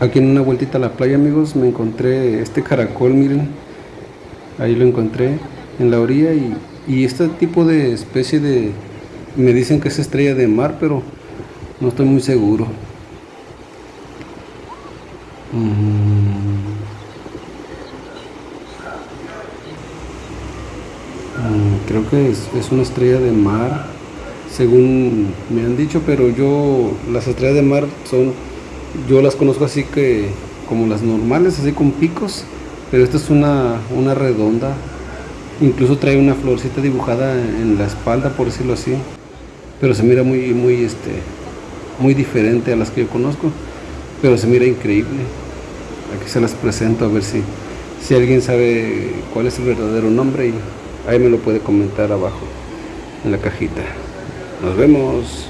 Aquí en una vueltita a la playa, amigos, me encontré este caracol, miren. Ahí lo encontré en la orilla y, y este tipo de especie de... Me dicen que es estrella de mar, pero no estoy muy seguro. Mm. Mm, creo que es, es una estrella de mar, según me han dicho, pero yo las estrellas de mar son yo las conozco así que como las normales, así con picos, pero esta es una, una redonda. Incluso trae una florcita dibujada en la espalda, por decirlo así. Pero se mira muy, muy, este, muy diferente a las que yo conozco. Pero se mira increíble. Aquí se las presento a ver si, si alguien sabe cuál es el verdadero nombre y ahí me lo puede comentar abajo en la cajita. Nos vemos.